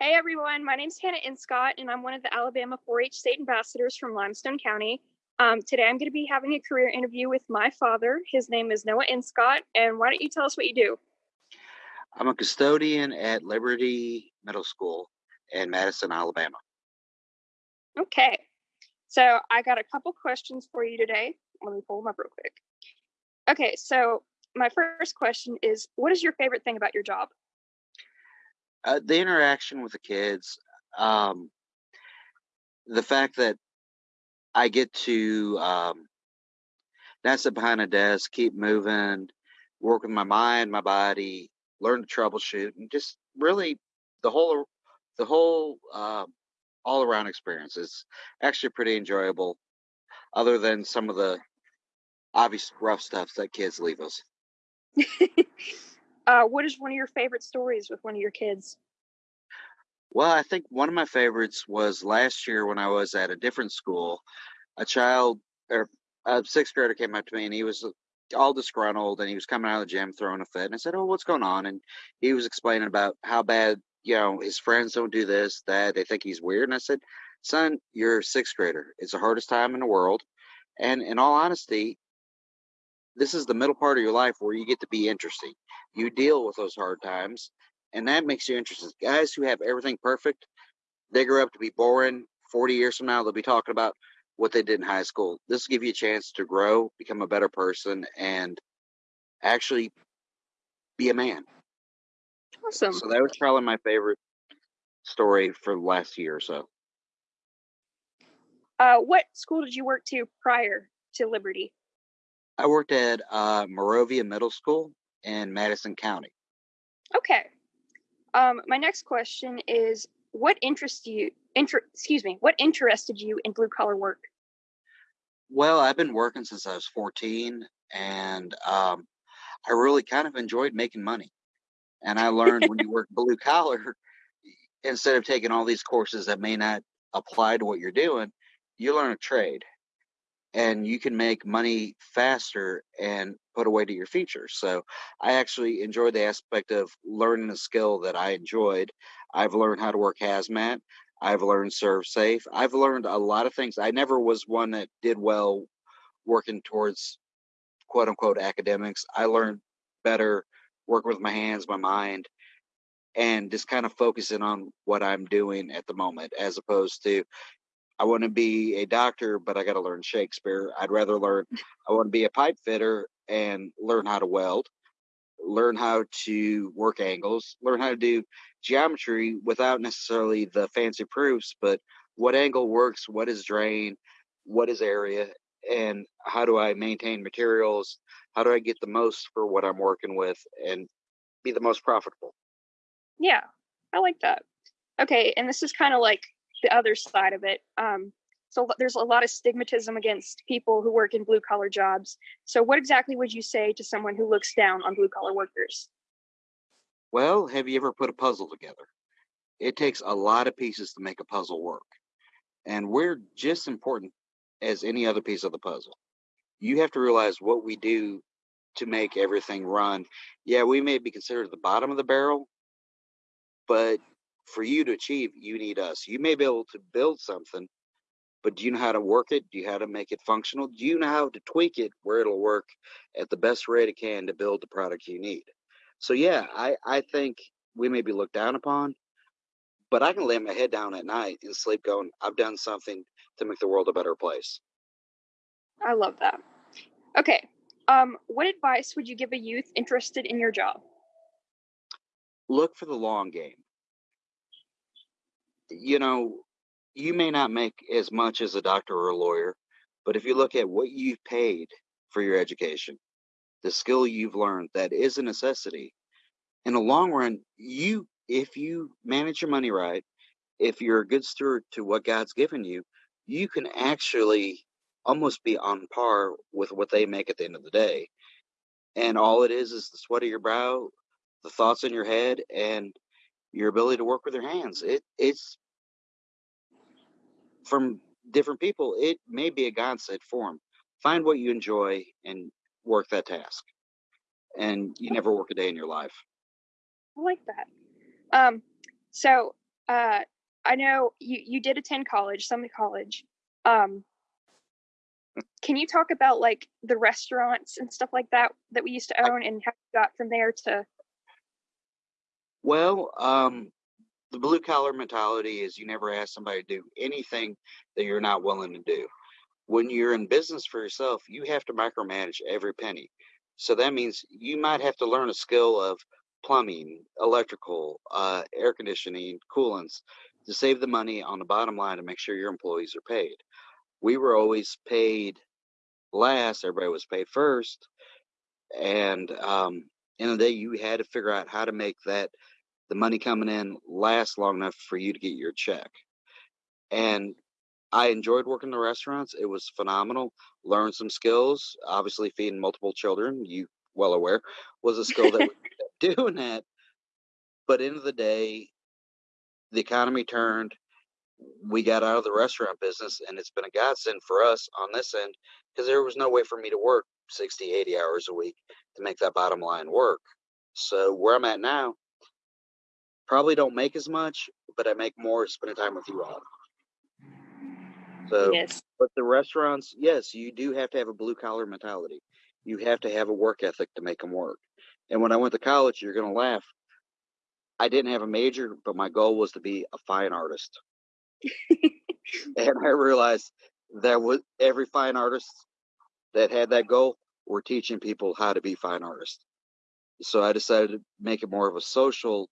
Hey everyone, my name is Hannah Inscott, and I'm one of the Alabama 4 H state ambassadors from Limestone County. Um, today I'm going to be having a career interview with my father. His name is Noah Inscott, and why don't you tell us what you do? I'm a custodian at Liberty Middle School in Madison, Alabama. Okay, so I got a couple questions for you today. Let me pull them up real quick. Okay, so my first question is What is your favorite thing about your job? Uh, the interaction with the kids, um, the fact that I get to um, not sit behind a desk, keep moving, work with my mind, my body, learn to troubleshoot, and just really the whole the whole uh, all around experience is actually pretty enjoyable. Other than some of the obvious rough stuff that kids leave us. uh, what is one of your favorite stories with one of your kids? Well, I think one of my favorites was last year when I was at a different school. A child or a sixth grader came up to me and he was all disgruntled and he was coming out of the gym throwing a fit. And I said, Oh, what's going on? And he was explaining about how bad, you know, his friends don't do this, that they think he's weird. And I said, Son, you're a sixth grader. It's the hardest time in the world. And in all honesty, this is the middle part of your life where you get to be interesting. You deal with those hard times, and that makes you interesting. Guys who have everything perfect, they grow up to be boring. 40 years from now, they'll be talking about what they did in high school. This will give you a chance to grow, become a better person, and actually be a man. Awesome. So that was probably my favorite story for the last year or so. Uh, what school did you work to prior to Liberty? I worked at uh, Monrovia Middle School in Madison County. Okay. Um, my next question is, what interests you? Inter- excuse me. What interested you in blue collar work? Well, I've been working since I was 14, and um, I really kind of enjoyed making money. And I learned when you work blue collar, instead of taking all these courses that may not apply to what you're doing, you learn a trade and you can make money faster and put away to your future. So I actually enjoyed the aspect of learning a skill that I enjoyed. I've learned how to work hazmat. I've learned ServSafe. I've learned a lot of things. I never was one that did well working towards quote unquote academics. I learned better working with my hands, my mind, and just kind of focusing on what I'm doing at the moment as opposed to I want to be a doctor, but I got to learn Shakespeare. I'd rather learn, I want to be a pipe fitter and learn how to weld, learn how to work angles, learn how to do geometry without necessarily the fancy proofs, but what angle works, what is drain, what is area, and how do I maintain materials? How do I get the most for what I'm working with and be the most profitable? Yeah, I like that. Okay, and this is kind of like the other side of it. Um, so there's a lot of stigmatism against people who work in blue collar jobs. So what exactly would you say to someone who looks down on blue collar workers? Well, have you ever put a puzzle together? It takes a lot of pieces to make a puzzle work. And we're just important as any other piece of the puzzle. You have to realize what we do to make everything run. Yeah, we may be considered the bottom of the barrel, but for you to achieve, you need us. You may be able to build something, but do you know how to work it? Do you know how to make it functional? Do you know how to tweak it where it'll work at the best rate it can to build the product you need? So yeah, I, I think we may be looked down upon, but I can lay my head down at night and sleep going, I've done something to make the world a better place. I love that. Okay. Um, what advice would you give a youth interested in your job? Look for the long game you know, you may not make as much as a doctor or a lawyer, but if you look at what you've paid for your education, the skill you've learned, that is a necessity. In the long run, you, if you manage your money right, if you're a good steward to what God's given you, you can actually almost be on par with what they make at the end of the day. And all it is is the sweat of your brow, the thoughts in your head, and your ability to work with your hands. It it's from different people. It may be a God set form. Find what you enjoy and work that task, and you never work a day in your life. I like that. Um, so uh, I know you you did attend college, Summit College. Um, can you talk about like the restaurants and stuff like that that we used to own and how you got from there to? Well, um, the blue collar mentality is you never ask somebody to do anything that you're not willing to do. When you're in business for yourself, you have to micromanage every penny. So that means you might have to learn a skill of plumbing, electrical, uh, air conditioning, coolants to save the money on the bottom line to make sure your employees are paid. We were always paid last, everybody was paid first. And um, in the day, you had to figure out how to make that the money coming in lasts long enough for you to get your check. And I enjoyed working the restaurants. It was phenomenal. Learned some skills. Obviously, feeding multiple children, you well aware, was a skill that doing that. But end of the day, the economy turned. We got out of the restaurant business, and it's been a godsend for us on this end because there was no way for me to work 60, 80 hours a week to make that bottom line work. So where I'm at now, probably don't make as much, but I make more spending time with you all. So, Yes. but the restaurants, yes, you do have to have a blue collar mentality. You have to have a work ethic to make them work. And when I went to college, you're going to laugh. I didn't have a major, but my goal was to be a fine artist. and I realized that was every fine artist that had that goal were teaching people how to be fine artists. So I decided to make it more of a social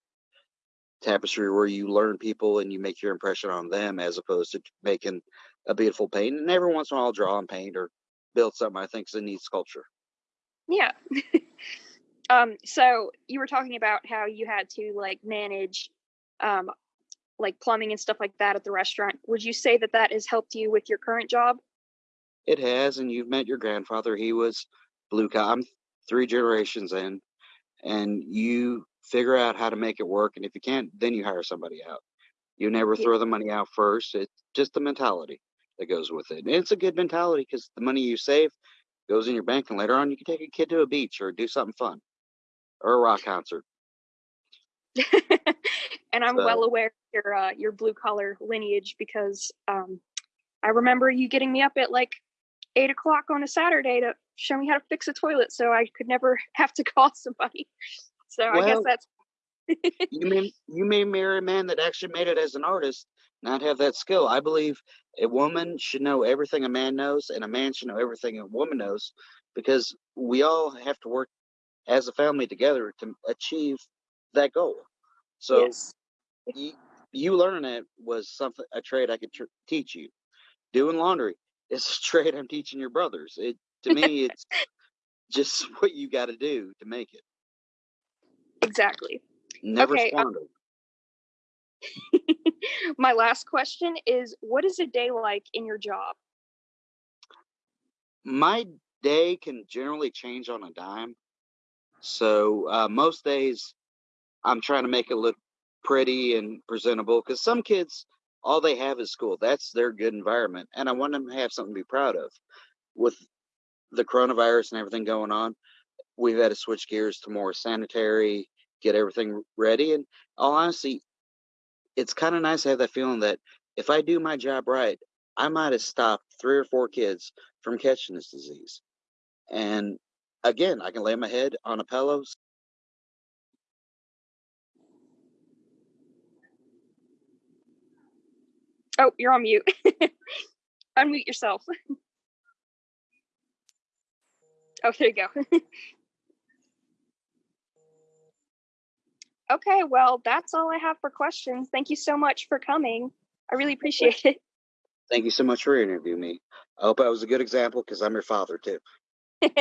tapestry where you learn people and you make your impression on them as opposed to making a beautiful painting. And every once in a while, I'll draw and paint or build something I think is a neat sculpture. Yeah. um, so you were talking about how you had to like manage um, like plumbing and stuff like that at the restaurant. Would you say that that has helped you with your current job? It has, and you've met your grandfather. He was blue collar. I'm three generations in, and you figure out how to make it work. And if you can't, then you hire somebody out. You never throw the money out first. It's just the mentality that goes with it. And it's a good mentality because the money you save goes in your bank, and later on, you can take a kid to a beach or do something fun or a rock concert. and I'm So- well aware of your uh, your blue collar lineage because um, I remember you getting me up at like eight o'clock on a Saturday to show me how to fix a toilet, so I could never have to call somebody. So I guess Well- that's you may you may marry a man that actually made it as an artist, not have that skill. I believe a woman should know everything a man knows, and a man should know everything a woman knows, because we all have to work as a family together to achieve that goal. So yes. you, you learning it was something a trade I could tr- teach you. Doing laundry is a trade I'm teaching your brothers. It to me, it's just what you got to do to make it. Exactly. Never Okay, um. My last question is what is a day like in your job? my day can generally change on a dime. So uh, most days, I'm trying to make it look pretty and presentable because some kids, all they have is school. That's their good environment, and I want them to have something to be proud of. With the coronavirus and everything going on, we've had to switch gears to more sanitary, get everything ready. And all honesty, it's kind of nice to have that feeling that if I do my job right, I might have stopped three or four kids from catching this disease. And again, I can lay my head on a pillow. Oh, you're on mute. Unmute yourself. oh, there you go. okay, well, that's all I have for questions. Thank you so much for coming. I really appreciate it. Thank you so much for interviewing me. I hope I was a good example because I'm your father too.